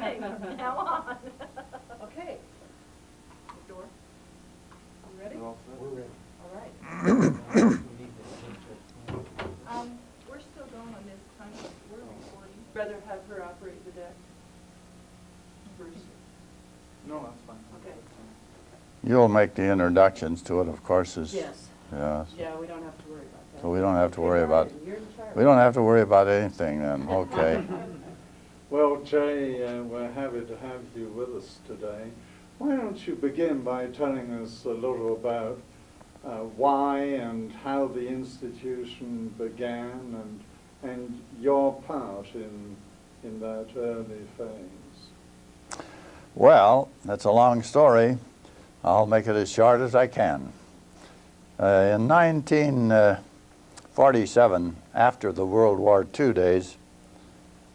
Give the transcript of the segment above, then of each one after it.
Okay, from now on. Okay. Door, you ready? We're ready. All right. We need to- Um, we're still going on this time, we're recording. Rather have her operate the deck? Bruce? No, that's fine. Okay. You'll make the introductions to it, of course, is, Yes, yeah, yeah, we don't have to worry about that. so we don't have to worry about, You're in charge. we don't have to worry about anything then, okay. Well, Jay, uh, we're happy to have you with us today. Why don't you begin by telling us a little about uh, why and how the institution began and, and your part in, in that early phase? Well, that's a long story. I'll make it as short as I can. Uh, in 1947, after the World War II days,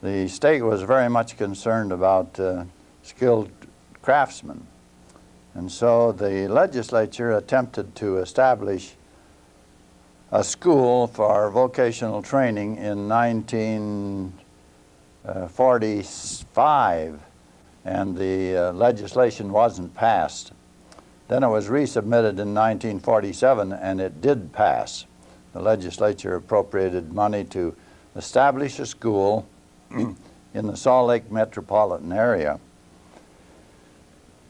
the state was very much concerned about uh, skilled craftsmen. And so the legislature attempted to establish a school for vocational training in 1945 and the uh, legislation wasn't passed. Then it was resubmitted in 1947 and it did pass. The legislature appropriated money to establish a school in the Salt Lake metropolitan area.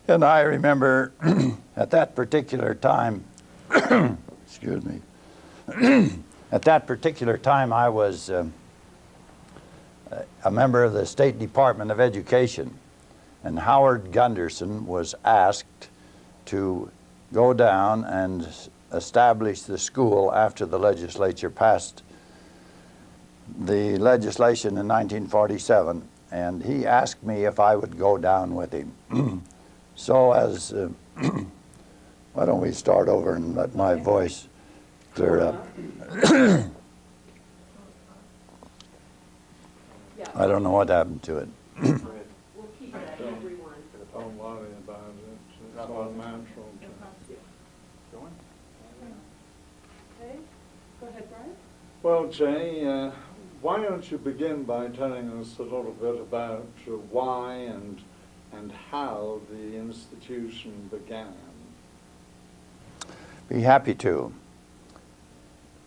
And I remember at that particular time, excuse me, at that particular time I was um, a member of the State Department of Education and Howard Gunderson was asked to go down and establish the school after the legislature passed the legislation in 1947 and he asked me if I would go down with him. so as, uh, why don't we start over and let my voice clear up. I don't know what happened to it. we'll keep that everyone for the. Don't worry about it, it's all natural. Okay, go ahead, Brian. Well, Jay, uh, why don't you begin by telling us a little bit about why and, and how the institution began? Be happy to.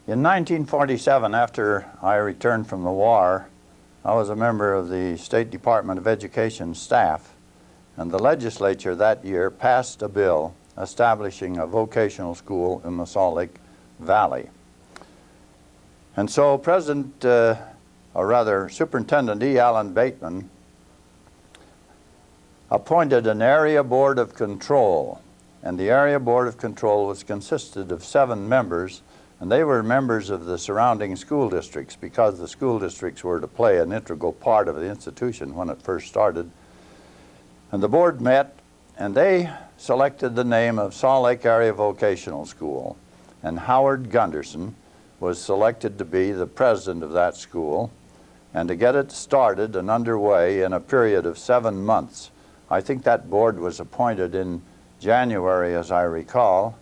In 1947, after I returned from the war, I was a member of the State Department of Education staff, and the legislature that year passed a bill establishing a vocational school in the Salt Lake Valley. And so President, uh, or rather Superintendent E. Allen Bateman, appointed an area board of control and the area board of control was consisted of seven members and they were members of the surrounding school districts because the school districts were to play an integral part of the institution when it first started and the board met and they selected the name of Salt Lake Area Vocational School and Howard Gunderson was selected to be the president of that school. And to get it started and underway in a period of seven months. I think that board was appointed in January, as I recall,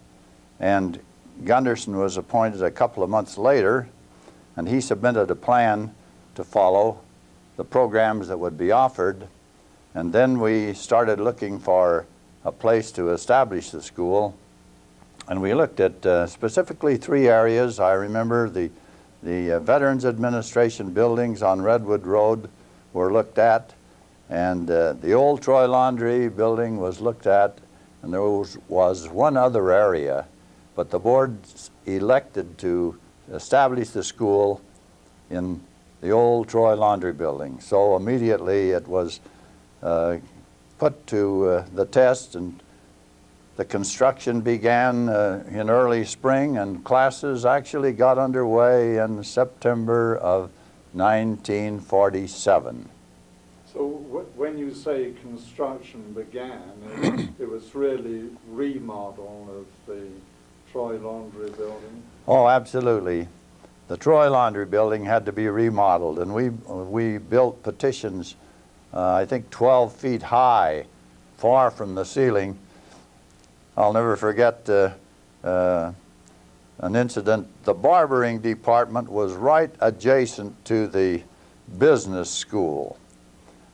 and Gunderson was appointed a couple of months later, and he submitted a plan to follow the programs that would be offered, and then we started looking for a place to establish the school, and we looked at uh, specifically three areas. I remember the, the uh, Veterans Administration buildings on Redwood Road were looked at, and uh, the old Troy Laundry building was looked at, and there was, was one other area, but the board elected to establish the school in the old Troy Laundry building. So immediately it was uh, put to uh, the test and the construction began uh, in early spring and classes actually got underway in September of 1947. So wh- when you say construction began, it, it was really remodel of the Troy Laundry building? Oh, absolutely. The Troy Laundry Building had to be remodeled, and we, we built petitions, uh, I think 12 feet high, far from the ceiling. I'll never forget uh, uh, an incident. The barbering department was right adjacent to the business school.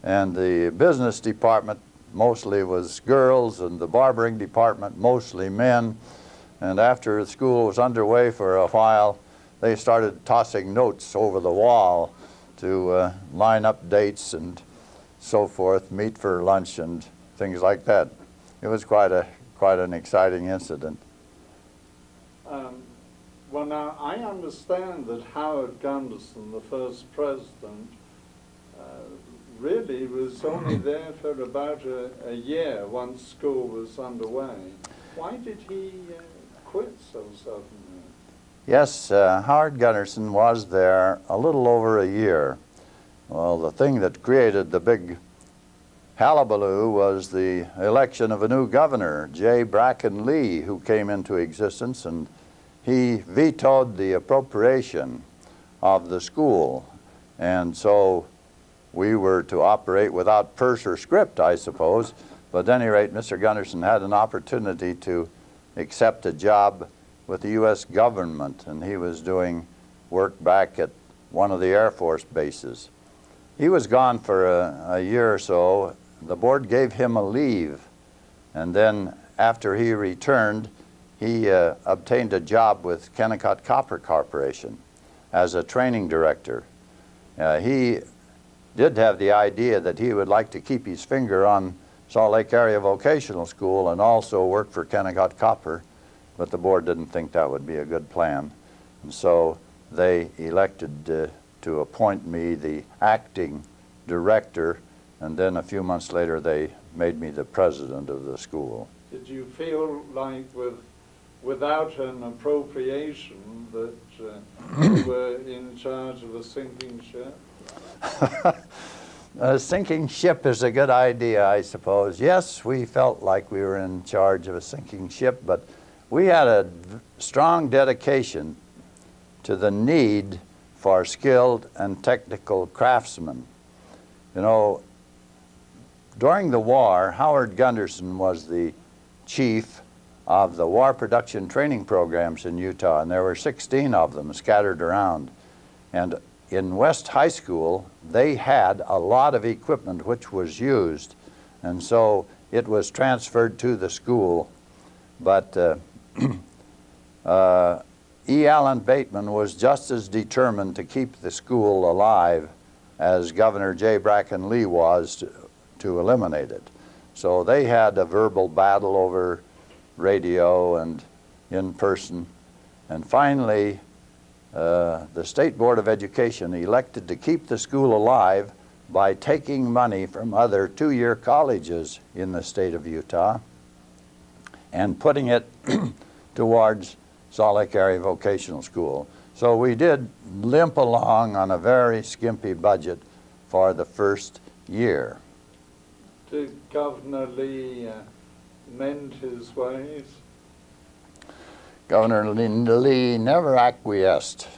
And the business department mostly was girls, and the barbering department mostly men. And after school was underway for a while, they started tossing notes over the wall to uh, line up dates and so forth, meet for lunch and things like that. It was quite a quite an exciting incident. Um, well, now, I understand that Howard Gunderson, the first president, uh, really was only there for about a, a year once school was underway. Why did he uh, quit so suddenly? Yes, uh, Howard Gunderson was there a little over a year. Well, the thing that created the big hullabaloo was the election of a new governor, J. Bracken Lee, who came into existence, and he vetoed the appropriation of the school. And so we were to operate without purse or script, I suppose. But at any rate, Mr. Gunderson had an opportunity to accept a job with the U.S. government, and he was doing work back at one of the Air Force bases. He was gone for a, a year or so. The board gave him a leave, and then after he returned, he uh, obtained a job with Kennecott Copper Corporation as a training director. Uh, he did have the idea that he would like to keep his finger on Salt Lake Area Vocational School and also work for Kennecott Copper, but the board didn't think that would be a good plan. And so they elected uh, to appoint me the acting director, and then a few months later they made me the president of the school. Did you feel like with, without an appropriation that uh, you were in charge of a sinking ship? a sinking ship is a good idea, I suppose. Yes, we felt like we were in charge of a sinking ship, but we had a strong dedication to the need for skilled and technical craftsmen. You know, during the war, Howard Gunderson was the chief of the war production training programs in Utah, and there were 16 of them scattered around. And in West High School, they had a lot of equipment which was used, and so it was transferred to the school. But uh, uh, E. Allen Bateman was just as determined to keep the school alive as Governor J. Bracken Lee was to, eliminate it. So they had a verbal battle over radio and in person. And finally, uh, the State Board of Education elected to keep the school alive by taking money from other two-year colleges in the state of Utah and putting it towards Salt Lake Vocational School. So we did limp along on a very skimpy budget for the first year. Did Governor Lee uh, mend his ways? Governor Linda Lee never acquiesced.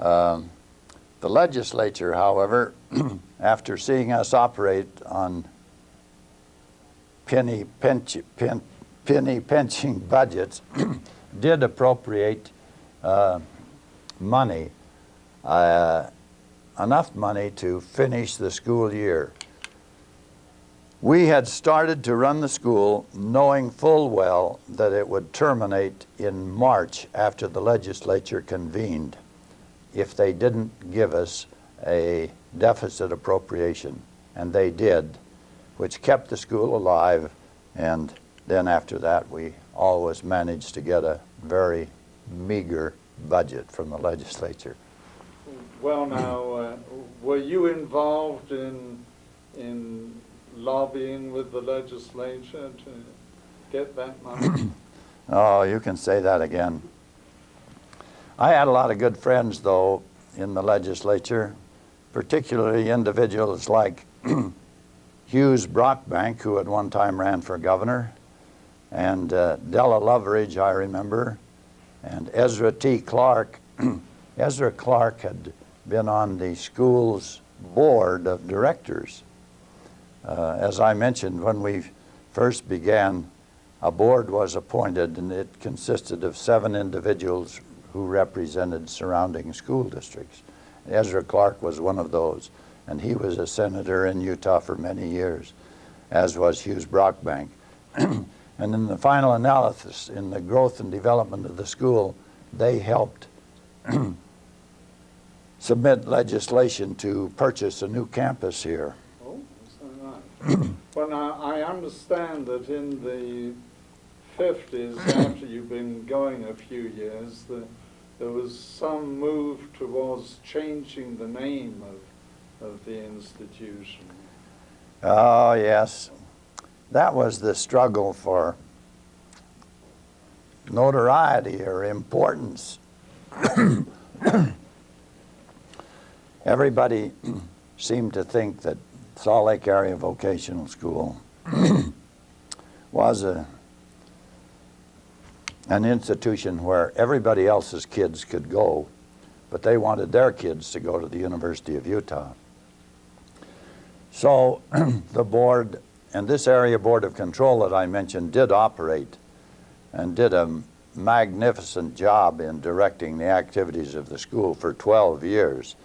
Um, the legislature, however, after seeing us operate on penny, pinch, pen, penny pinching budgets, did appropriate uh, money, uh, enough money to finish the school year. We had started to run the school knowing full well that it would terminate in March after the legislature convened if they didn't give us a deficit appropriation. And they did, which kept the school alive. And then after that, we always managed to get a very meager budget from the legislature. Well, now, uh, were you involved in, in lobbying with the legislature to get that money? Oh, you can say that again. I had a lot of good friends, though, in the legislature, particularly individuals like Hughes Brockbank, who at one time ran for governor, and uh, Della Loveridge, I remember, and Ezra T. Clark. Ezra Clark had been on the school's board of directors. Uh, as I mentioned, when we first began, a board was appointed and it consisted of seven individuals who represented surrounding school districts. Ezra Clark was one of those. and he was a senator in Utah for many years, as was Hughes Brockbank. and in the final analysis, in the growth and development of the school, they helped submit legislation to purchase a new campus here. Well, now, I understand that in the fifties, after you've been going a few years, that there was some move towards changing the name of, of the institution. Oh, yes. That was the struggle for notoriety or importance. Everybody seemed to think that Salt Lake Area Vocational School was a, an institution where everybody else's kids could go, but they wanted their kids to go to the University of Utah. So the board, and this area board of control that I mentioned did operate and did a magnificent job in directing the activities of the school for 12 years.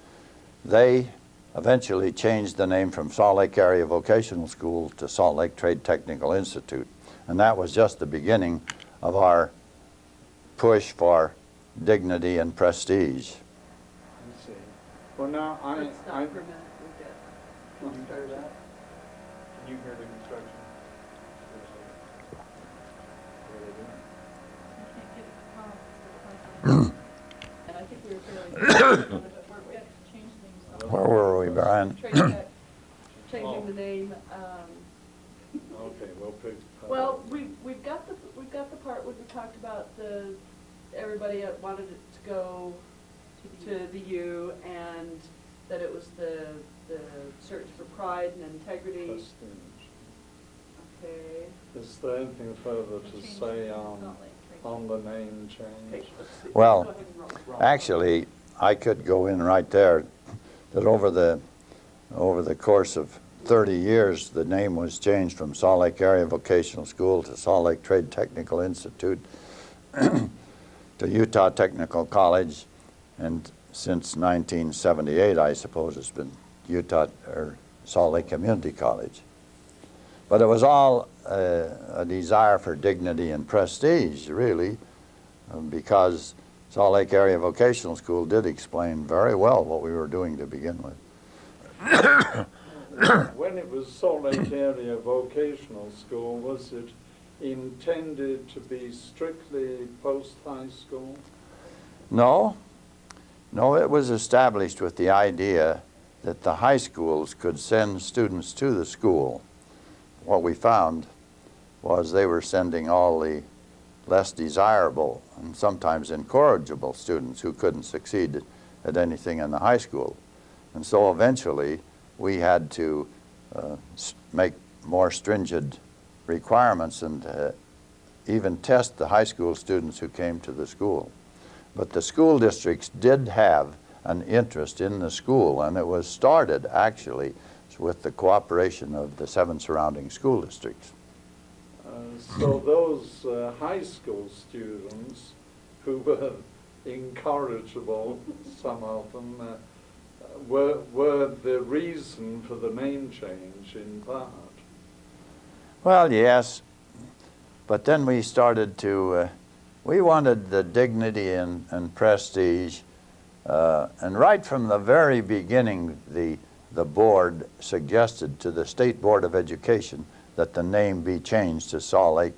They eventually changed the name from Salt Lake Area Vocational School to Salt Lake Trade Technical Institute. And that was just the beginning of our push for dignity and prestige. I see. Well, now, I, Let's stop I, for a minute, we'll get. Can you hear that? Can you hear the construction? What are they doing? I can't get it to pause, it's the And I think we were fairly, but we're, we have to change things. so- Where were we, Brian? Changing the name, um, okay, we'll well, we, we've got the, we've got the part where we talked about the, everybody wanted it to go to the U and that it was the, the search for pride and integrity. Okay. Is there anything further to say on, Salt Lake Trade on the name change? Well, Go ahead and roll. Actually, I could go in right there, that over the, over the course of 30 years, the name was changed from Salt Lake Area Vocational School to Salt Lake Trade Technical Institute to Utah Technical College, and since 1978, I suppose it's been Utah, or Salt Lake Community College. But it was all uh, a desire for dignity and prestige, really, um, because Salt Lake Area Vocational School did explain very well what we were doing to begin with. When it was Salt Lake Area Vocational School, was it intended to be strictly post-high school? No, no, it was established with the idea that the high schools could send students to the school. What we found was they were sending all the less desirable and sometimes incorrigible students who couldn't succeed at anything in the high school. And so eventually, we had to uh, make more stringent requirements and uh, even test the high school students who came to the school. But the school districts did have an interest in the school, and it was started actually with the cooperation of the seven surrounding school districts. So those uh, high school students who were incorrigible, some of them, uh, were, were the reason for the name change in part. Well, yes, but then we started to, uh, we wanted the dignity and, and prestige, uh, and right from the very beginning, the, the board suggested to the State Board of Education that the name be changed to Salt Lake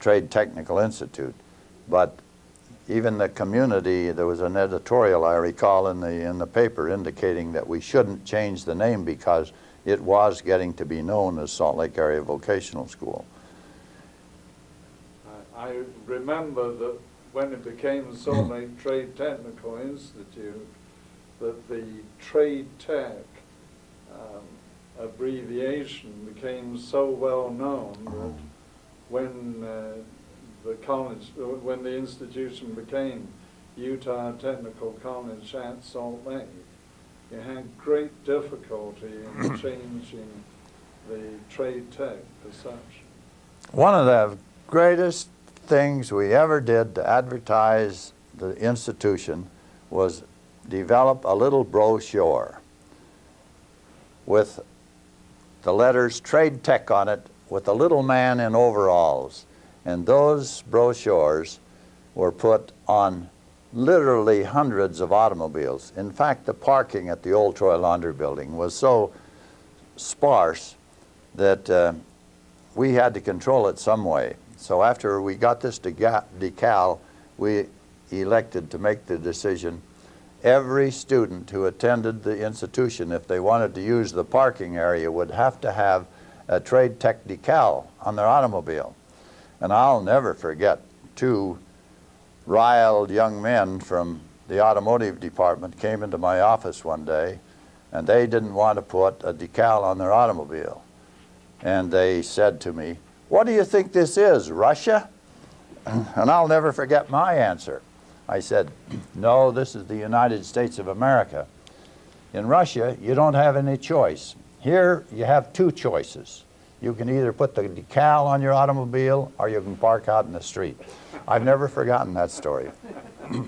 Trade Technical Institute. But even the community, there was an editorial I recall in the, in the paper indicating that we shouldn't change the name because it was getting to be known as Salt Lake Area Vocational School. I remember that when it became Salt Lake Trade Technical Institute, that the trade tech um, abbreviation became so well known that when uh, the college, uh, when the institution became Utah Technical College at Salt Lake, you had great difficulty in changing the trade tech perception. One of the greatest things we ever did to advertise the institution was develop a little brochure. with the letters Trade Tech on it with a little man in overalls. And those brochures were put on literally hundreds of automobiles. In fact, the parking at the old Troy Laundry Building was so sparse that uh, we had to control it some way. So after we got this decal, we elected to make the decision every student who attended the institution, if they wanted to use the parking area, would have to have a Trade Tech decal on their automobile. And I'll never forget two riled young men from the automotive department came into my office one day and they didn't want to put a decal on their automobile. And they said to me, what do you think this is, Russia? And I'll never forget my answer. I said, no, this is the United States of America. In Russia, you don't have any choice. Here, you have two choices. You can either put the decal on your automobile or you can park out in the street. I've never forgotten that story.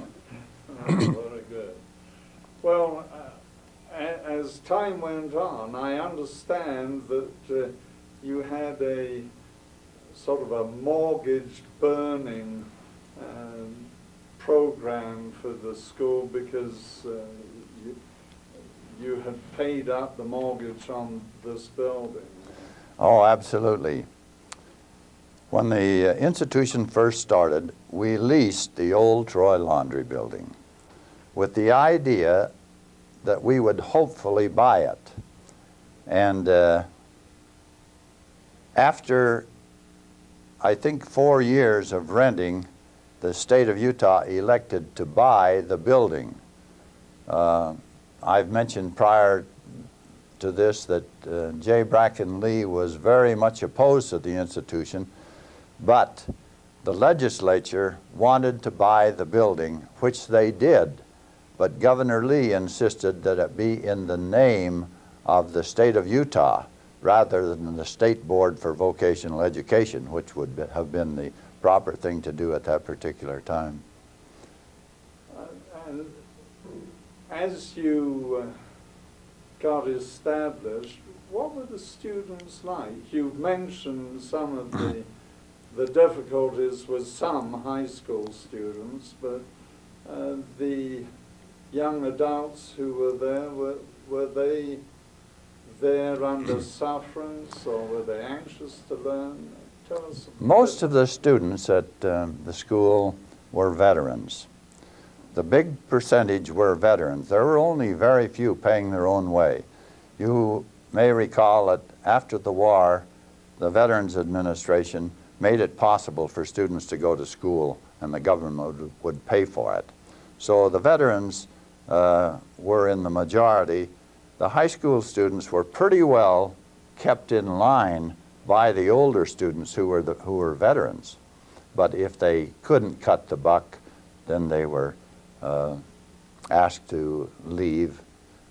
Well, uh, as time went on, I understand that uh, you had a sort of a mortgage burning um, program for the school because uh, you, you had paid up the mortgage on this building. Oh, absolutely. When the uh, institution first started, we leased the old Troy Laundry Building with the idea that we would hopefully buy it. And uh, after, I think, four years of renting, the state of Utah elected to buy the building. Uh, I've mentioned prior to this that uh, J. Bracken Lee was very much opposed to the institution, but the legislature wanted to buy the building, which they did. But Governor Lee insisted that it be in the name of the state of Utah rather than the State Board for Vocational Education, which would have been the proper thing to do at that particular time. Uh, as you uh, got established, what were the students like? You've mentioned some of the, the difficulties with some high school students, but uh, the young adults who were there, were, were they there under sufferance or were they anxious to learn? Most of the students at um, the school were veterans. The big percentage were veterans. There were only very few paying their own way. You may recall that after the war, the Veterans Administration made it possible for students to go to school and the government would, would pay for it. So the veterans uh, were in the majority. The high school students were pretty well kept in line by the older students who were, the, who were veterans. But if they couldn't cut the buck, then they were uh, asked to leave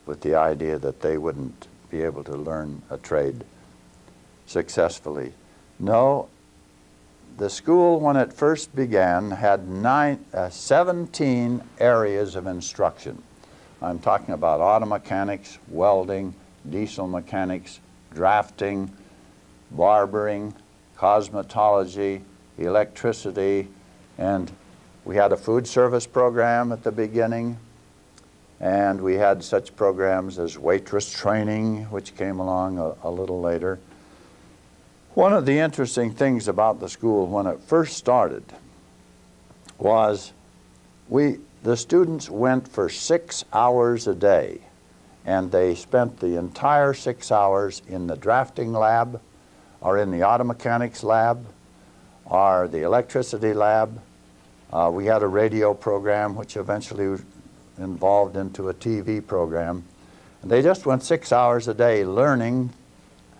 with the idea that they wouldn't be able to learn a trade successfully. No, the school, when it first began, had nine, uh, 17 areas of instruction. I'm talking about auto mechanics, welding, diesel mechanics, drafting, barbering, cosmetology, electricity, and we had a food service program at the beginning, and we had such programs as waitress training, which came along a, a little later. One of the interesting things about the school when it first started was we, the students went for six hours a day, and they spent the entire six hours in the drafting lab, or in the auto mechanics lab, are the electricity lab. Uh, we had a radio program which eventually involved into a TV program. And they just went six hours a day learning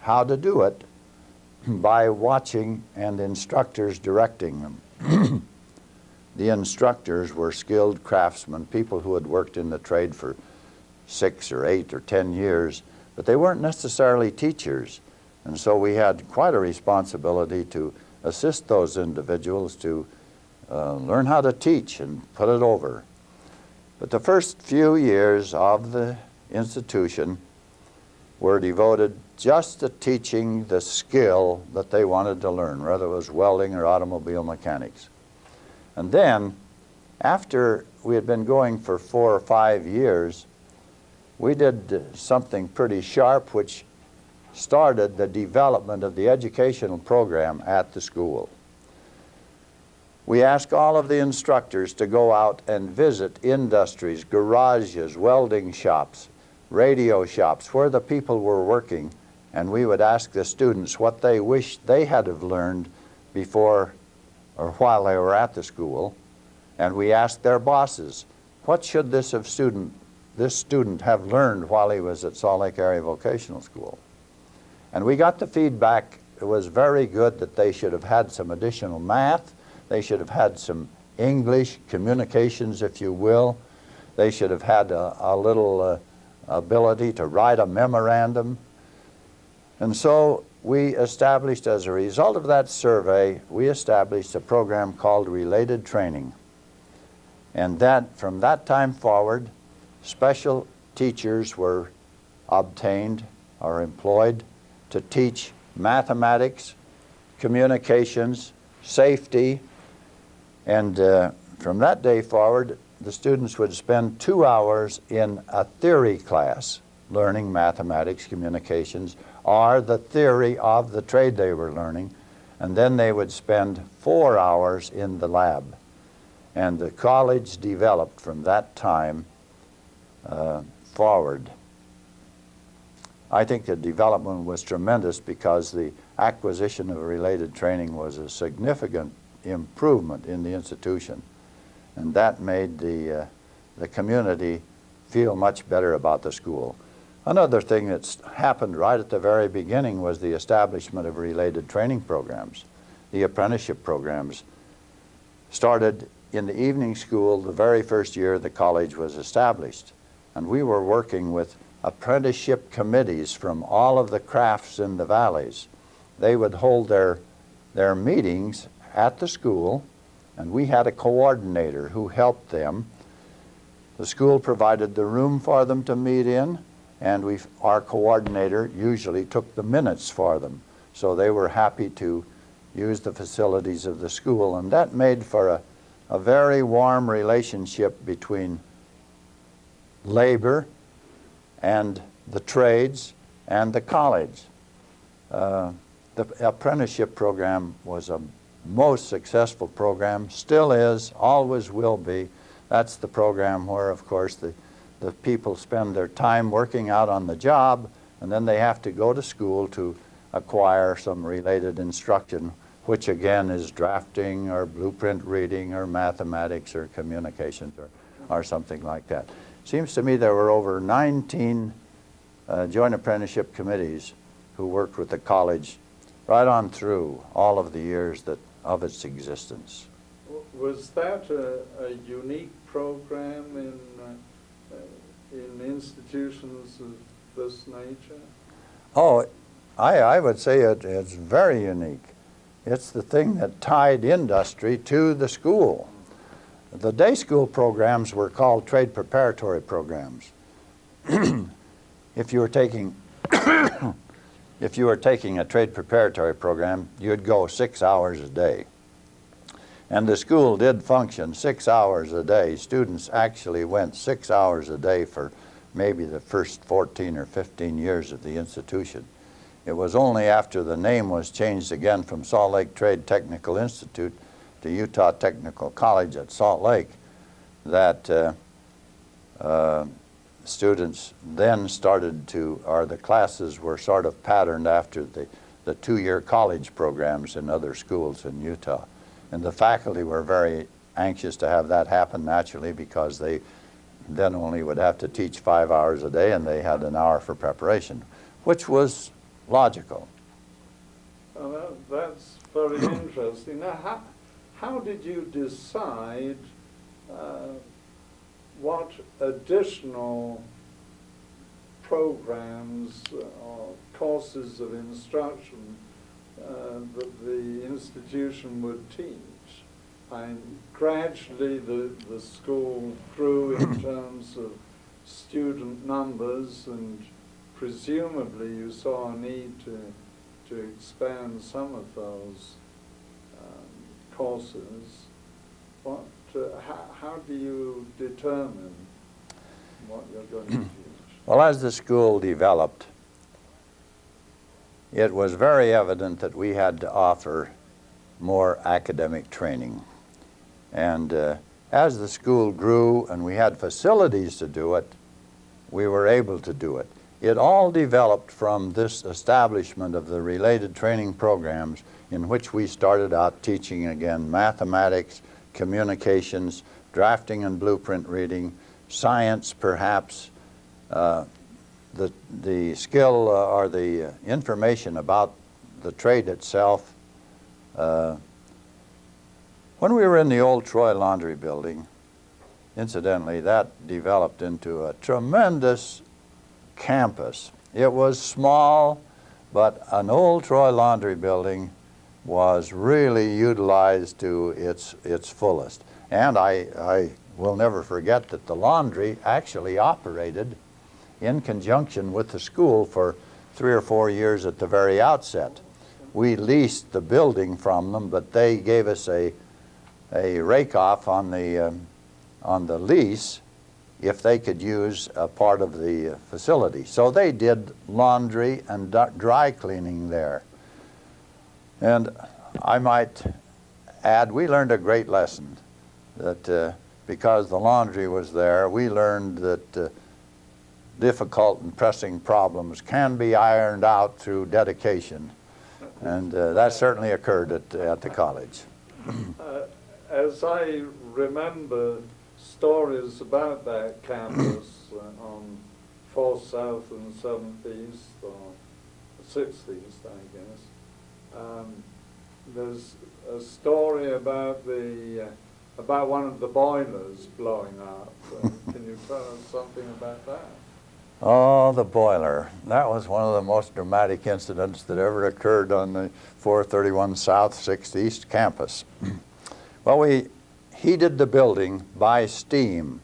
how to do it by watching and instructors directing them. the instructors were skilled craftsmen, people who had worked in the trade for six or eight or ten years, but they weren't necessarily teachers. And so we had quite a responsibility to assist those individuals to uh, learn how to teach and put it over. But the first few years of the institution, were devoted just to teaching the skill that they wanted to learn, whether it was welding or automobile mechanics. And then, after we had been going for four or five years, we did something pretty sharp which started the development of the educational program at the school. We asked all of the instructors to go out and visit industries, garages, welding shops, radio shops, where the people were working, and we would ask the students what they wished they had have learned before or while they were at the school, and we asked their bosses, what should this student, this student have learned while he was at Salt Lake Area Vocational School? And we got the feedback, it was very good that they should have had some additional math, they should have had some English communications, if you will. They should have had a, a little uh, ability to write a memorandum. And so we established, as a result of that survey, we established a program called Related Training. And that, from that time forward, special teachers were obtained or employed to teach mathematics, communications, safety, and uh, from that day forward, the students would spend two hours in a theory class learning mathematics, communications, or the theory of the trade they were learning, and then they would spend four hours in the lab. And the college developed from that time uh, forward. I think the development was tremendous because the acquisition of related training was a significant improvement in the institution. And that made the, uh, the community feel much better about the school. Another thing that's happened right at the very beginning was the establishment of related training programs. The apprenticeship programs started in the evening school the very first year the college was established. And we were working with apprenticeship committees from all of the crafts in the valleys. They would hold their, their meetings at the school, and we had a coordinator who helped them. The school provided the room for them to meet in, and we, our coordinator usually took the minutes for them. So they were happy to use the facilities of the school, and that made for a, a very warm relationship between labor and the trades and the college. Uh, the apprenticeship program was a most successful program, still is, always will be. That's the program where, of course, the, the people spend their time working out on the job, and then they have to go to school to acquire some related instruction, which again is drafting or blueprint reading or mathematics or communications or, or something like that. Seems to me there were over 19 uh, joint apprenticeship committees who worked with the college right on through all of the years that of its existence. Was that a, a unique program in, uh, in institutions of this nature? Oh, I, I would say it, it's very unique. It's the thing that tied industry to the school. The day school programs were called trade preparatory programs. if you were taking if you were taking a trade preparatory program, you'd go six hours a day. And the school did function six hours a day. Students actually went six hours a day for maybe the first 14 or 15 years of the institution. It was only after the name was changed again from Salt Lake Trade Technical Institute to Utah Technical College at Salt Lake that uh, uh, students then started to, or the classes were sort of patterned after the, the two-year college programs in other schools in Utah. And the faculty were very anxious to have that happen naturally because they then only would have to teach five hours a day and they had an hour for preparation, which was logical. That's very interesting. Now, how, how did you decide uh, what additional programs or courses of instruction uh, that the institution would teach? And gradually the, the school grew in terms of student numbers and presumably you saw a need to, to expand some of those courses. What, uh, how, how do you determine what you're going to teach? Well, as the school developed, it was very evident that we had to offer more academic training. And uh, as the school grew and we had facilities to do it, we were able to do it. It all developed from this establishment of the related training programs in which we started out teaching again mathematics, communications, drafting and blueprint reading, science perhaps, uh, the, the skill uh, or the information about the trade itself. Uh, when we were in the old Troy Laundry Building, incidentally, that developed into a tremendous campus. It was small, but an old Troy Laundry Building was really utilized to its, its fullest. And I, I will never forget that the laundry actually operated in conjunction with the school for three or four years at the very outset. We leased the building from them, but they gave us a, a rake-off on the, um, on the lease if they could use a part of the facility. So they did laundry and dry cleaning there. And I might add, we learned a great lesson that uh, because the laundry was there, we learned that uh, difficult and pressing problems can be ironed out through dedication. And uh, that certainly occurred at, at the college. Uh, as I remember stories about that campus uh, on 4th South and 7th East, or 6th East, I guess, um, there's a story about the uh, about one of the boilers blowing up. Uh, can you tell us something about that? Oh, the boiler. That was one of the most dramatic incidents that ever occurred on the 431 South 6th East campus. well, we heated the building by steam,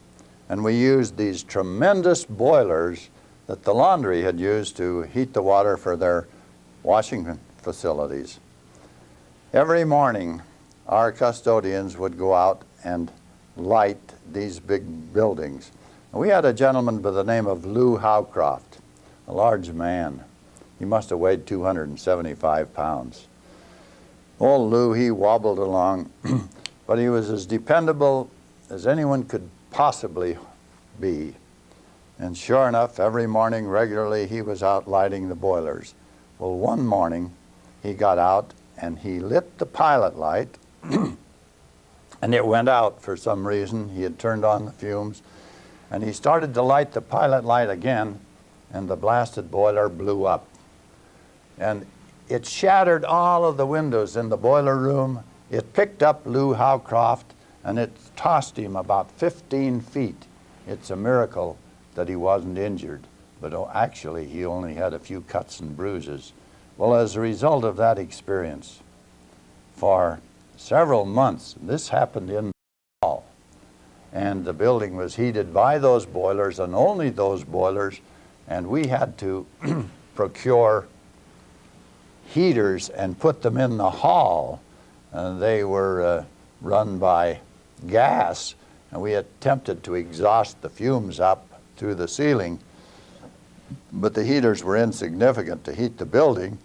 and we used these tremendous boilers that the laundry had used to heat the water for their washing facilities. Every morning, our custodians would go out and light these big buildings. We had a gentleman by the name of Lou Howcroft, a large man. He must have weighed 275 pounds. Old Lou, he wobbled along, but he was as dependable as anyone could possibly be. And sure enough, every morning regularly he was out lighting the boilers. Well, one morning he got out and he lit the pilot light and it went out for some reason. He had turned on the fumes and he started to light the pilot light again and the blasted boiler blew up. And it shattered all of the windows in the boiler room. It picked up Lou Howcroft and it tossed him about 15 feet. It's a miracle that he wasn't injured, but oh, actually he only had a few cuts and bruises. Well, as a result of that experience, for several months, this happened in the fall, and the building was heated by those boilers and only those boilers, and we had to procure heaters and put them in the hall. Uh, they were uh, run by gas, and we attempted to exhaust the fumes up through the ceiling, but the heaters were insignificant to heat the building,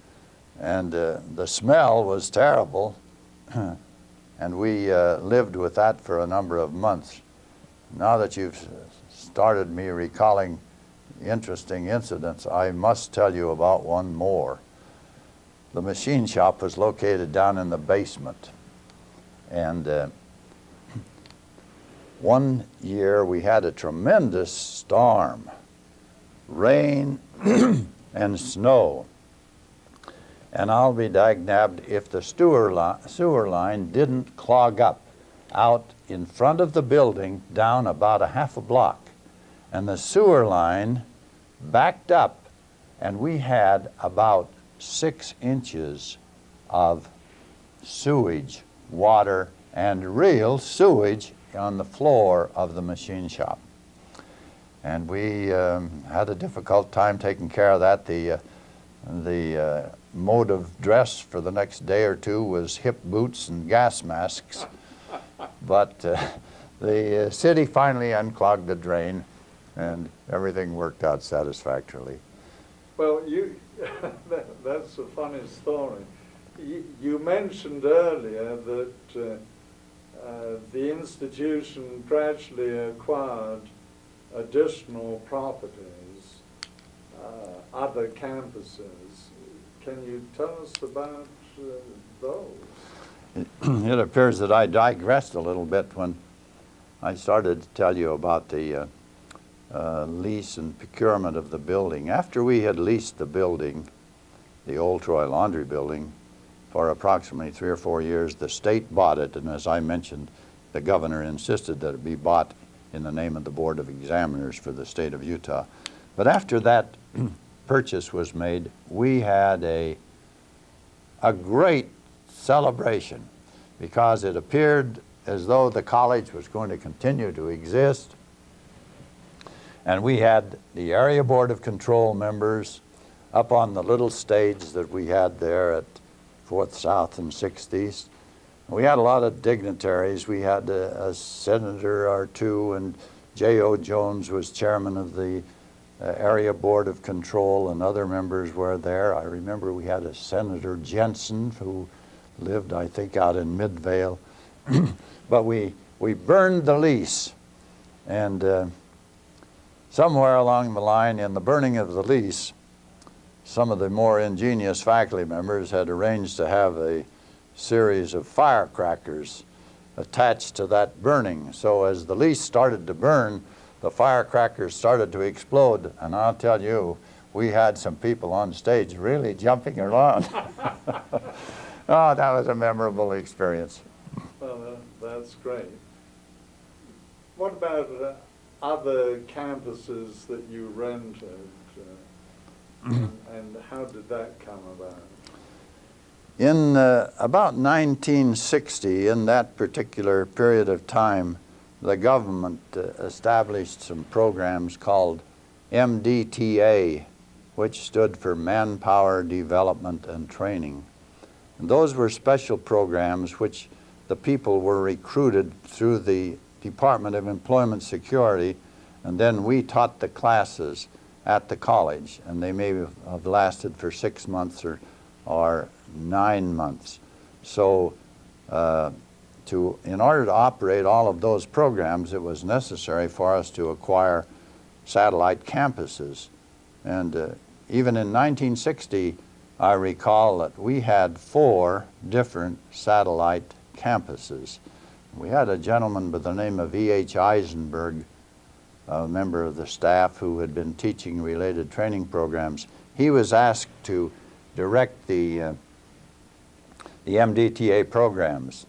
and uh, the smell was terrible, and we uh, lived with that for a number of months. Now that you've started me recalling interesting incidents, I must tell you about one more. The machine shop was located down in the basement, and uh, one year we had a tremendous storm, rain and snow. And I'll be dag-nabbed if the sewer, li sewer line didn't clog up out in front of the building down about a half a block. And the sewer line backed up and we had about six inches of sewage, water, and real sewage on the floor of the machine shop. and we um, had a difficult time taking care of that. The, uh, the uh, mode of dress for the next day or two was hip boots and gas masks. But uh, the uh, city finally unclogged the drain, and everything worked out satisfactorily. Well, you, that, that's a funny story. You, you mentioned earlier that uh, uh, the institution gradually acquired additional properties, uh, other campuses. Can you tell us about uh, those? it appears that I digressed a little bit when I started to tell you about the uh, uh, lease and procurement of the building. After we had leased the building, the old Troy Laundry Building, for approximately three or four years, the state bought it, and as I mentioned, the governor insisted that it be bought in the name of the Board of Examiners for the state of Utah. But after that purchase was made, we had a, a great celebration because it appeared as though the college was going to continue to exist. And we had the Area Board of Control members up on the little stage that we had there at 4th South and 6th East. We had a lot of dignitaries. We had a, a senator or two, and J.O. Jones was chairman of the Area Board of Control, and other members were there. I remember we had a Senator Jensen who lived, I think, out in Midvale. but we, we burned the lease. And uh, somewhere along the line in the burning of the lease, some of the more ingenious faculty members had arranged to have a series of firecrackers attached to that burning. So as the lease started to burn, the firecrackers started to explode. And I'll tell you, we had some people on stage really jumping around. oh, that was a memorable experience. Well, that, that's great. What about uh, other campuses that you rented? Uh, and how did that come about? In uh, about 1960, in that particular period of time, the government uh, established some programs called MDTA, which stood for Manpower Development and Training. And those were special programs which the people were recruited through the Department of Employment Security, and then we taught the classes at the college, and they may have lasted for six months or, or nine months. So uh, to, in order to operate all of those programs, it was necessary for us to acquire satellite campuses. And uh, even in 1960, I recall that we had four different satellite campuses. We had a gentleman by the name of E.H. Eisenberg, a member of the staff who had been teaching related training programs. He was asked to direct the, uh, the MDTA programs.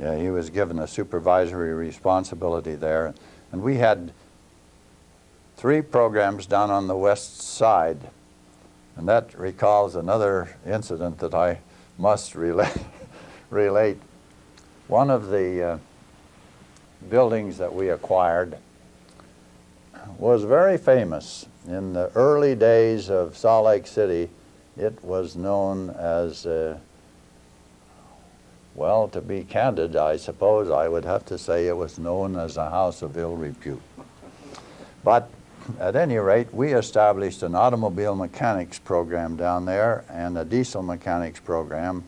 Uh, he was given a supervisory responsibility there. And we had three programs down on the west side. And that recalls another incident that I must relate. relate. One of the uh, buildings that we acquired was very famous. In the early days of Salt Lake City, it was known as, uh, well, to be candid, I suppose I would have to say it was known as a house of ill repute. But at any rate, we established an automobile mechanics program down there and a diesel mechanics program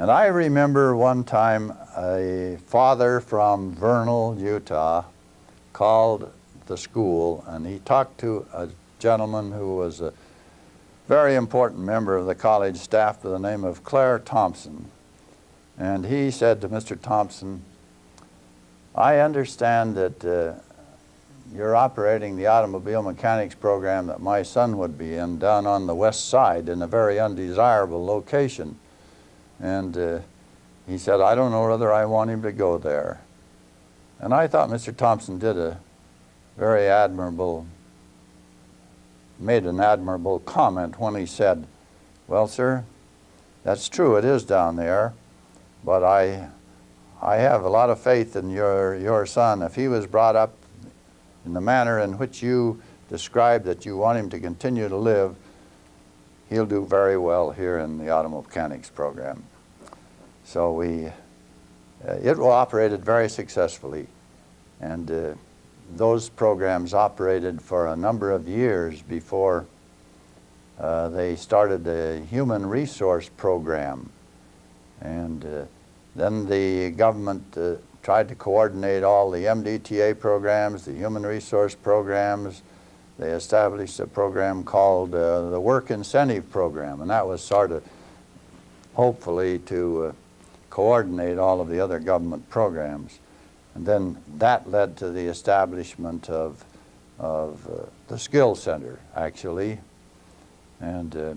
and I remember one time a father from Vernal, Utah, called the school and he talked to a gentleman who was a very important member of the college staff by the name of Claire Thompson. And he said to Mr. Thompson, I understand that uh, you're operating the automobile mechanics program that my son would be in down on the west side in a very undesirable location. And uh, he said, I don't know whether I want him to go there. And I thought Mr. Thompson did a very admirable, made an admirable comment when he said, well, sir, that's true, it is down there, but I, I have a lot of faith in your, your son. If he was brought up in the manner in which you describe that you want him to continue to live, he'll do very well here in the automechanics program. So we, uh, it will operated very successfully. And uh, those programs operated for a number of years before uh, they started a human resource program. And uh, then the government uh, tried to coordinate all the MDTA programs, the human resource programs. They established a program called uh, the Work Incentive Program, and that was sort of hopefully to uh, coordinate all of the other government programs. And then that led to the establishment of, of uh, the Skill Center, actually. And uh,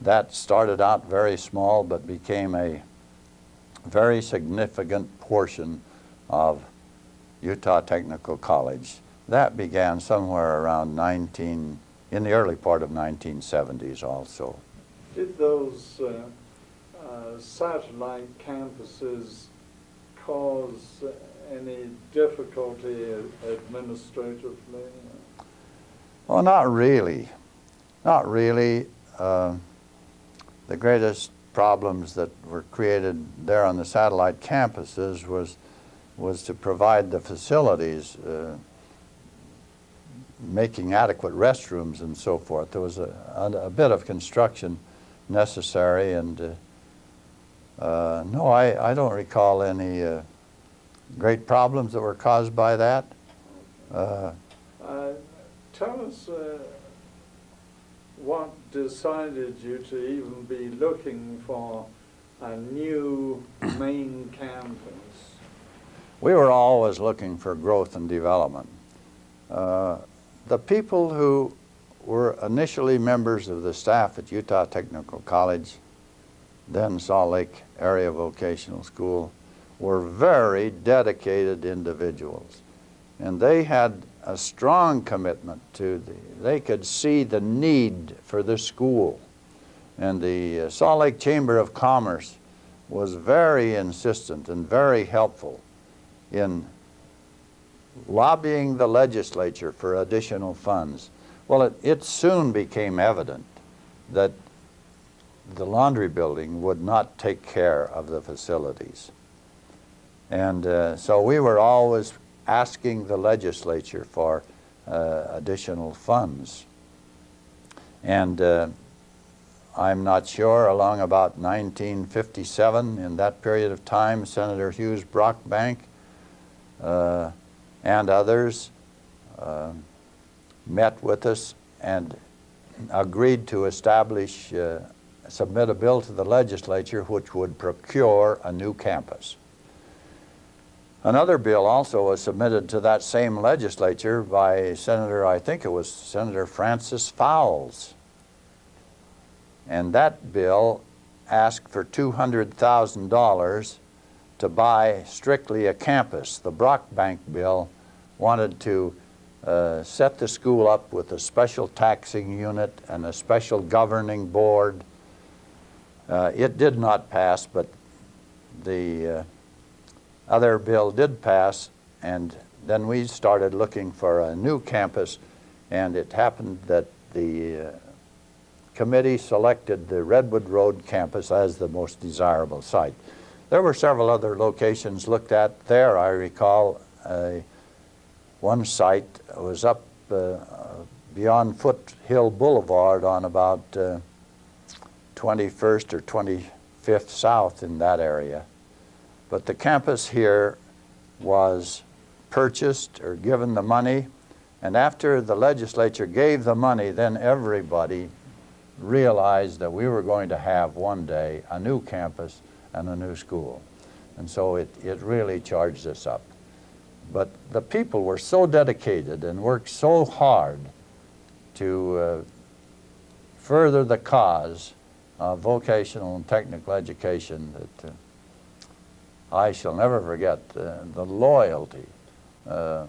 that started out very small but became a very significant portion of Utah Technical College. That began somewhere around 19, in the early part of 1970s also. Did those uh, uh, satellite campuses cause any difficulty administratively? Well, not really. Not really. Uh, the greatest problems that were created there on the satellite campuses was, was to provide the facilities, uh, making adequate restrooms and so forth. There was a, a, bit of construction necessary and uh, uh, no, I, I don't recall any uh, great problems that were caused by that. Uh, Uh, Tell us uh, what decided you to even be looking for a new main campus? we were always looking for growth and development. Uh, the people who were initially members of the staff at Utah Technical College, then Salt Lake Area Vocational School, were very dedicated individuals. And they had a strong commitment to the, they could see the need for the school. And the uh, Salt Lake Chamber of Commerce was very insistent and very helpful in lobbying the legislature for additional funds. Well, it, it soon became evident that the laundry building would not take care of the facilities. And uh, so we were always asking the legislature for uh, additional funds. And uh, I'm not sure, along about 1957, in that period of time, Senator Hughes Brockbank uh, and others uh, met with us and agreed to establish, uh, submit a bill to the legislature which would procure a new campus. Another bill also was submitted to that same legislature by Senator, I think it was Senator Francis Fowles. And that bill asked for $200,000 to buy strictly a campus. The Brockbank bill wanted to uh, set the school up with a special taxing unit and a special governing board. Uh, it did not pass, but the uh, other bill did pass, and then we started looking for a new campus, and it happened that the uh, committee selected the Redwood Road campus as the most desirable site. There were several other locations looked at there. I recall uh, one site was up uh, beyond Foothill Boulevard on about uh, 21st or 25th South in that area. But the campus here was purchased or given the money, and after the legislature gave the money, then everybody realized that we were going to have one day a new campus and a new school. And so it, it really charged us up. But the people were so dedicated and worked so hard to uh, further the cause of vocational and technical education that uh, I shall never forget uh, the loyalty. Uh,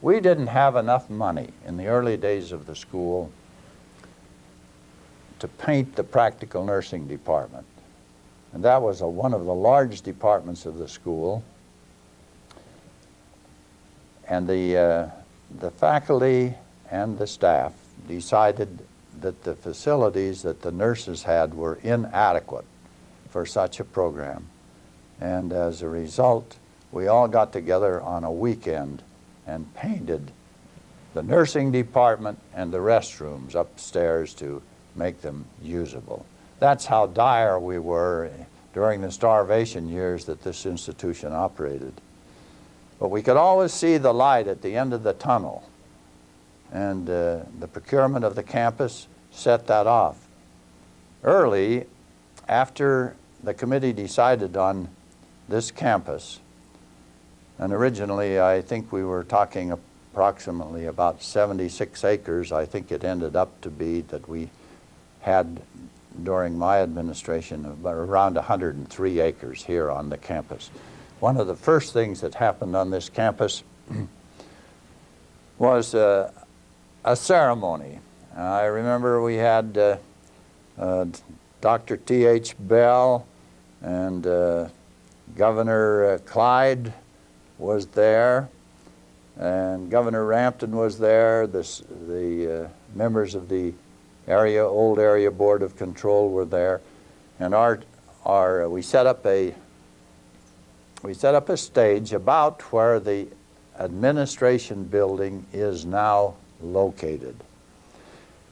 we didn't have enough money in the early days of the school to paint the practical nursing department. And that was a, one of the large departments of the school. And the uh, the faculty and the staff decided that the facilities that the nurses had were inadequate for such a program. And as a result, we all got together on a weekend and painted the nursing department and the restrooms upstairs to make them usable. That's how dire we were during the starvation years that this institution operated. But we could always see the light at the end of the tunnel. And uh, the procurement of the campus set that off. Early, after the committee decided on this campus, and originally I think we were talking approximately about 76 acres, I think it ended up to be that we had during my administration around 103 acres here on the campus. One of the first things that happened on this campus was uh, a ceremony. I remember we had uh, uh, Dr. T.H. Bell and uh, Governor uh, Clyde was there, and Governor Rampton was there. This, the uh, members of the area, old area board of control were there, and our, our, we set up a, we set up a stage about where the administration building is now located.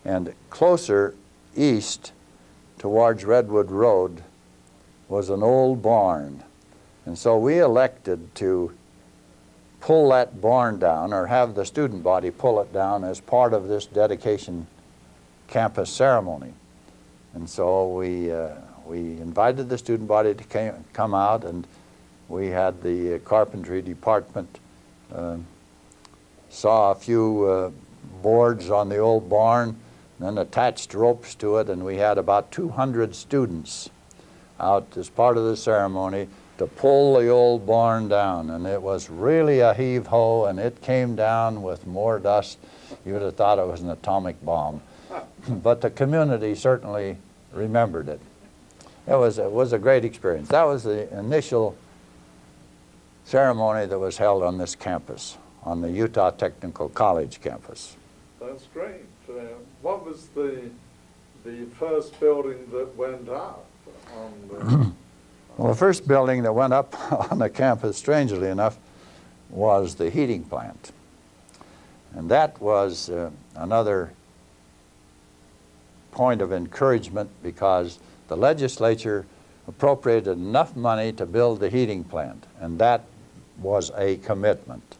And closer east towards Redwood Road was an old barn. And so we elected to pull that barn down or have the student body pull it down as part of this dedication campus ceremony. And so we, uh, we invited the student body to came, come out and we had the carpentry department uh, saw a few uh, boards on the old barn then attached ropes to it and we had about 200 students out as part of the ceremony to pull the old barn down and it was really a heave-ho and it came down with more dust you would have thought it was an atomic bomb but the community certainly remembered it. It was, it was a great experience. That was the initial ceremony that was held on this campus, on the Utah Technical College campus. That's great. Uh, what was the, the first building that went up Well, the first building that went up on the campus, strangely enough, was the heating plant. And that was uh, another point of encouragement because the legislature appropriated enough money to build the heating plant, and that was a commitment.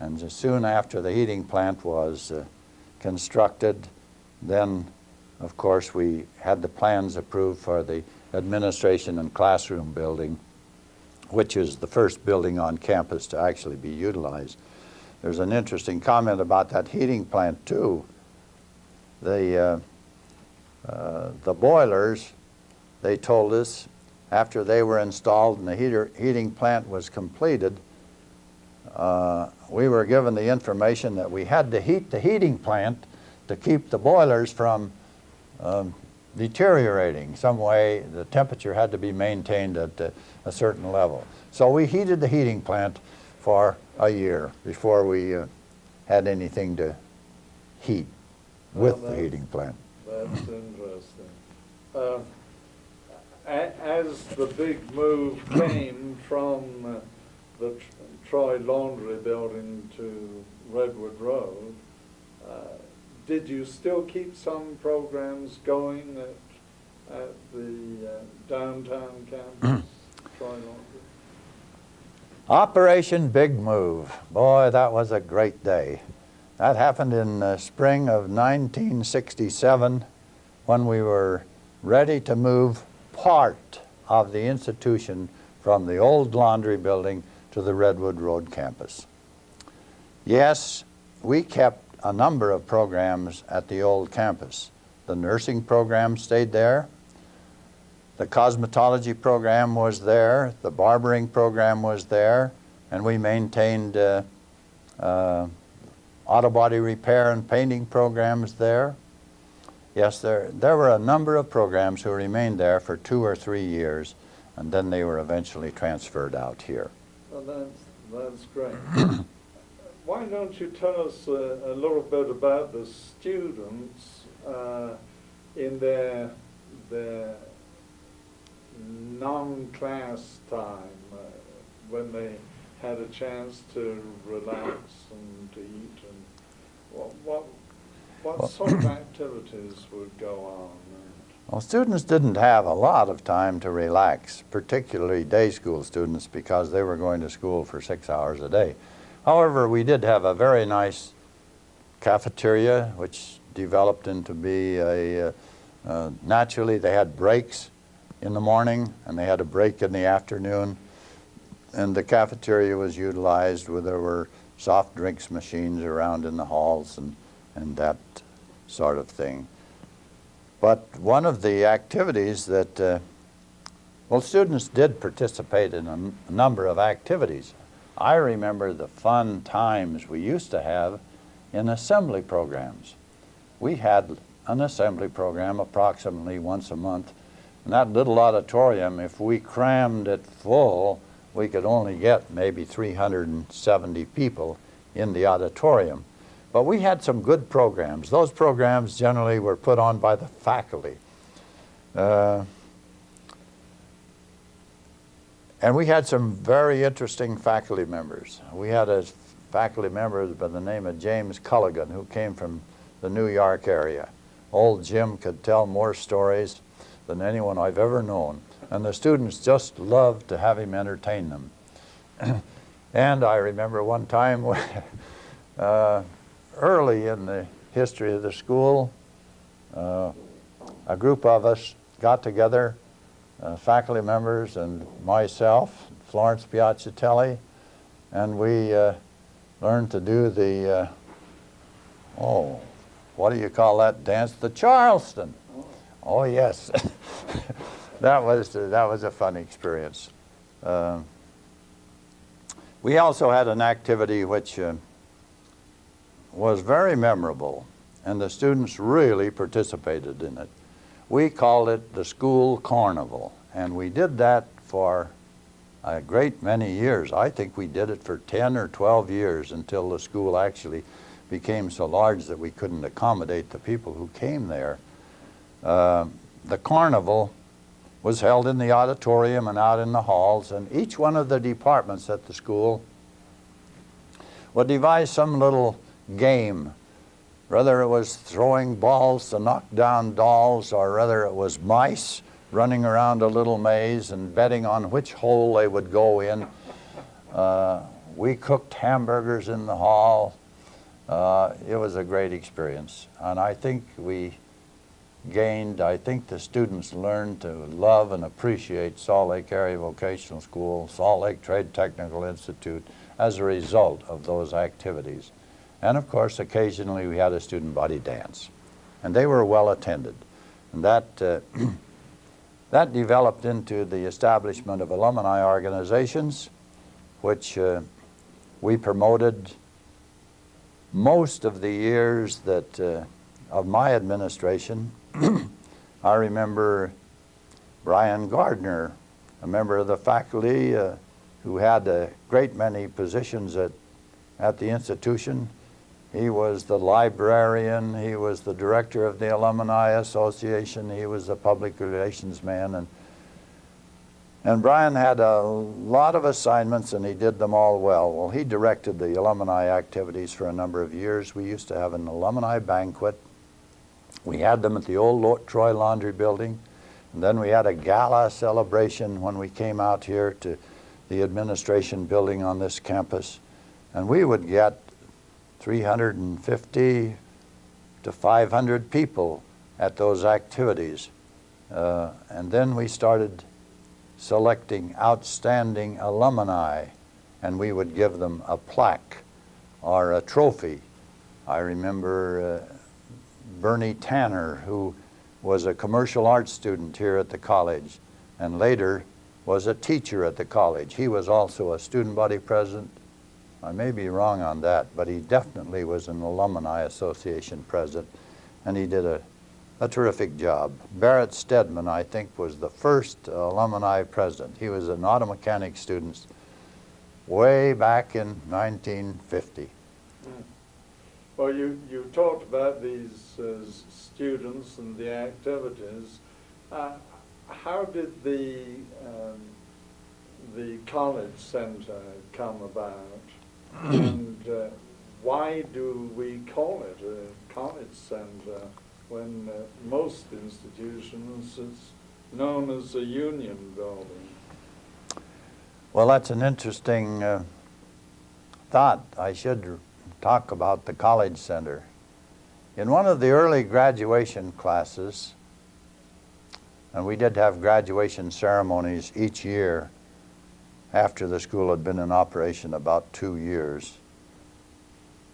And soon after the heating plant was uh, constructed, then, of course, we had the plans approved for the administration and classroom building, which is the first building on campus to actually be utilized. There's an interesting comment about that heating plant, too. The uh, uh, the boilers, they told us, after they were installed and the heater, heating plant was completed, uh, we were given the information that we had to heat the heating plant to keep the boilers from um, deteriorating. Some way the temperature had to be maintained at a, a certain level. So we heated the heating plant for a year before we uh, had anything to heat with Well, the heating plant. that's interesting. Uh, as the big move came from uh, the Tr- Troy Laundry Building to Redwood Road, uh, did you still keep some programs going at, at the uh, downtown campus, Operation Big Move. Boy, that was a great day. That happened in the spring of 1967 when we were ready to move part of the institution from the old laundry building to the Redwood Road campus. Yes, we kept a number of programs at the old campus. The nursing program stayed there. The cosmetology program was there, the barbering program was there, and we maintained uh, uh, auto body repair and painting programs there. Yes, there, there were a number of programs who remained there for two or three years, and then they were eventually transferred out here. Well, that's, that's great. why don't you tell us uh, a little bit about the students uh, in their their non-class time uh, when they had a chance to relax and to eat and what what what Well- sort of activities would go on? Well, students didn't have a lot of time to relax, particularly day school students, because they were going to school for six hours a day. However, we did have a very nice cafeteria, which developed into be a, uh, uh, naturally, they had breaks in the morning, and they had a break in the afternoon. And the cafeteria was utilized where there were soft drinks machines around in the halls and, and that sort of thing. But one of the activities that, uh, well, students did participate in a, number of activities. I remember the fun times we used to have in assembly programs. We had an assembly program approximately once a month. And that little auditorium, if we crammed it full, we could only get maybe 370 people in the auditorium. But we had some good programs. Those programs generally were put on by the faculty. Uh, and we had some very interesting faculty members. We had a faculty member by the name of James Culligan who came from the New York area. Old Jim could tell more stories than anyone I've ever known. And the students just loved to have him entertain them. and I remember one time uh, early in the history of the school, uh, a group of us got together, uh, faculty members and myself, Florence Piacitelli, and we uh, learned to do the, uh, oh, what do you call that dance? The Charleston. Oh, yes. that, was, that was a fun experience. Uh, we also had an activity which uh, was very memorable, and the students really participated in it. We called it the school carnival, and we did that for a great many years. I think we did it for 10 or 12 years until the school actually became so large that we couldn't accommodate the people who came there. Uh, the carnival was held in the auditorium and out in the halls, and each one of the departments at the school would devise some little game, whether it was throwing balls to knock down dolls or whether it was mice running around a little maze and betting on which hole they would go in. Uh, we cooked hamburgers in the hall. Uh, it was a great experience, and I think we gained, I think the students learned to love and appreciate Salt Lake Area Vocational School, Salt Lake Trade Technical Institute as a result of those activities. And of course, occasionally we had a student body dance, and they were well attended. And that, uh, that developed into the establishment of alumni organizations, which uh, we promoted most of the years that uh, of my administration. I remember Brian Gardner, a member of the faculty uh, who had a great many positions at, at the institution. He was the librarian, he was the director of the Alumni Association, he was the public relations man, and and Brian had a lot of assignments and he did them all well. Well, he directed the alumni activities for a number of years. We used to have an alumni banquet. We had them at the old Troy Laundry Building. And then we had a gala celebration when we came out here to the administration building on this campus. And we would get 350 to 500 people at those activities. Uh, and then we started selecting outstanding alumni, and we would give them a plaque or a trophy. I remember uh, Bernie Tanner, who was a commercial arts student here at the college and later was a teacher at the college. He was also a student body president. I may be wrong on that, but he definitely was an alumni association president, and he did a a terrific job. Barrett Stedman, I think, was the first alumni president. He was an auto mechanic student way back in 1950. Mm. Well, you, you talked about these uh, students and the activities. Uh, how did the, um, the college centre come about? And uh, why do we call it a college centre when uh, most institutions it's known as a union building? Well, that's an interesting uh, thought. I should talk about the College Center. In one of the early graduation classes, and we did have graduation ceremonies each year after the school had been in operation about two years.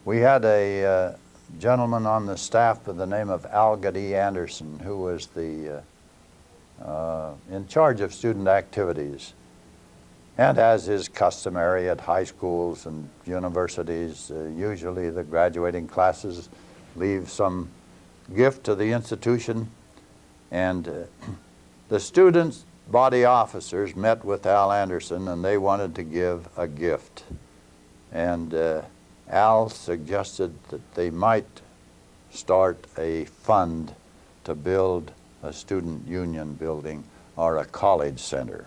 We had a uh, gentleman on the staff by the name of Algot E. Anderson, who was the uh, uh, in charge of student activities. And as is customary at high schools and universities, uh, usually the graduating classes leave some gift to the institution. And uh, the students' body officers met with Al Anderson and they wanted to give a gift. And uh, Al suggested that they might start a fund to build a student union building or a college center.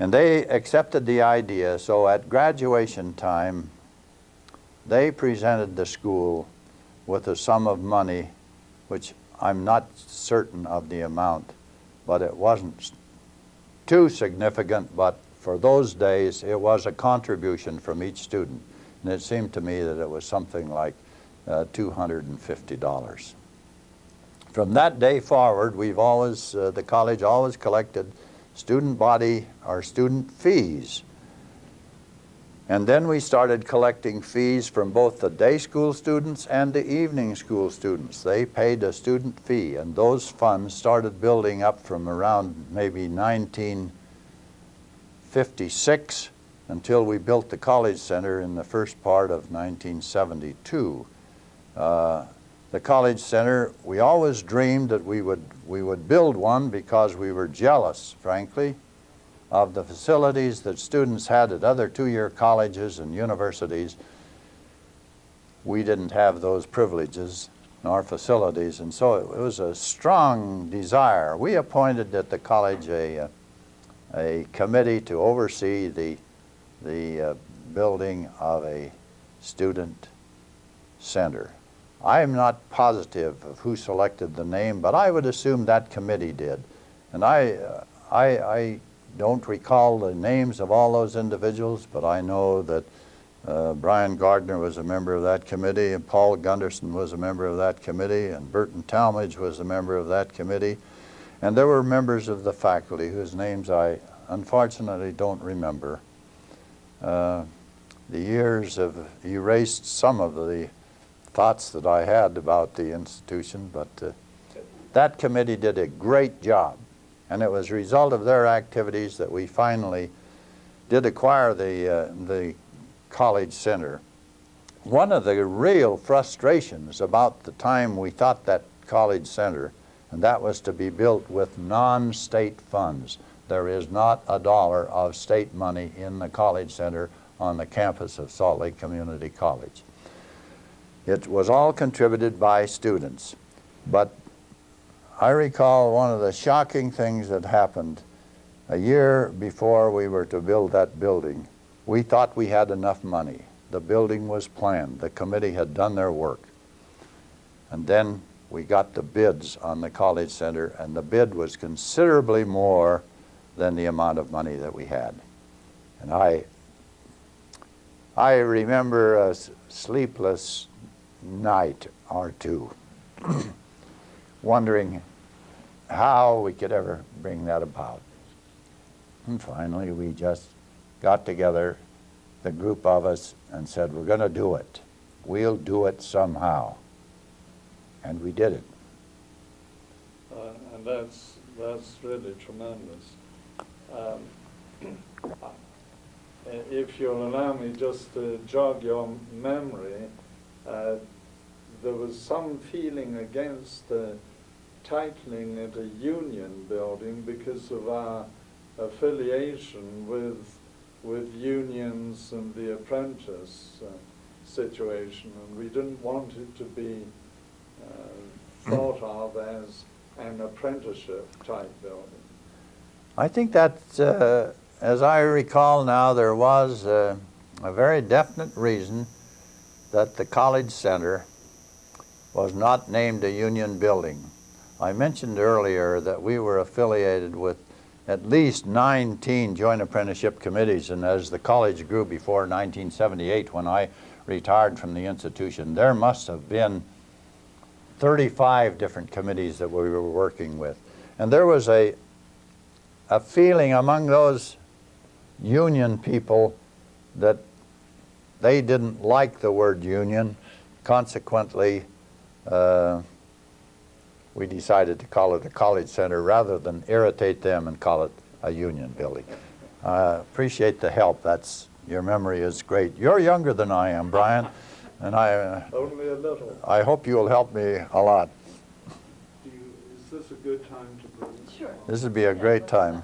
And they accepted the idea, so at graduation time, they presented the school with a sum of money, which I'm not certain of the amount, but it wasn't too significant, but for those days, it was a contribution from each student. And it seemed to me that it was something like uh, $250. From that day forward, we've always, uh, the college always collected student body or student fees. And then we started collecting fees from both the day school students and the evening school students. They paid a student fee, and those funds started building up from around maybe 1956 until we built the College Center in the first part of 1972. Uh, the College Center, we always dreamed that we would, we would build one because we were jealous, frankly, of the facilities that students had at other two-year colleges and universities. We didn't have those privileges nor facilities, and so it was a strong desire. We appointed at the college a, a committee to oversee the, the uh, building of a student center. I am not positive of who selected the name, but I would assume that committee did. And I, uh, I, I don't recall the names of all those individuals, but I know that uh, Brian Gardner was a member of that committee, and Paul Gunderson was a member of that committee, and Burton Talmadge was a member of that committee. And there were members of the faculty whose names I unfortunately don't remember. Uh, the years have erased some of the thoughts that I had about the institution, but uh, that committee did a great job. And it was a result of their activities that we finally did acquire the, uh, the college center. One of the real frustrations about the time we thought that college center, and that was to be built with non-state funds. There is not a dollar of state money in the college center on the campus of Salt Lake Community College. It was all contributed by students. But I recall one of the shocking things that happened a year before we were to build that building. We thought we had enough money. The building was planned. The committee had done their work. And then we got the bids on the college center, and the bid was considerably more than the amount of money that we had. And I, I remember a sleepless night or two, wondering how we could ever bring that about. And finally, we just got together, the group of us, and said, we're going to do it. We'll do it somehow. And we did it. Uh, and that's, that's really tremendous. Um, uh, if you'll allow me just to jog your memory, uh, there was some feeling against titling it a union building because of our affiliation with, with unions and the apprentice. Uh, situation, and we didn't want it to be uh, thought of as an apprenticeship type building. I think that, uh, as I recall now, there was uh, a very definite reason that the College Center was not named a union building. I mentioned earlier that we were affiliated with at least 19 joint apprenticeship committees, and as the college grew before 1978, when I retired from the institution, there must have been 35 different committees that we were working with. And there was a, a feeling among those union people that they didn't like the word union. Consequently, uh, we decided to call it a college center rather than irritate them and call it a union building. Uh, appreciate the help. That's your memory is great. You're younger than I am, Brian, and I uh, Only a little. I hope you'll help me a lot. Do you, is this a good time to bring? Sure. This would be a great time.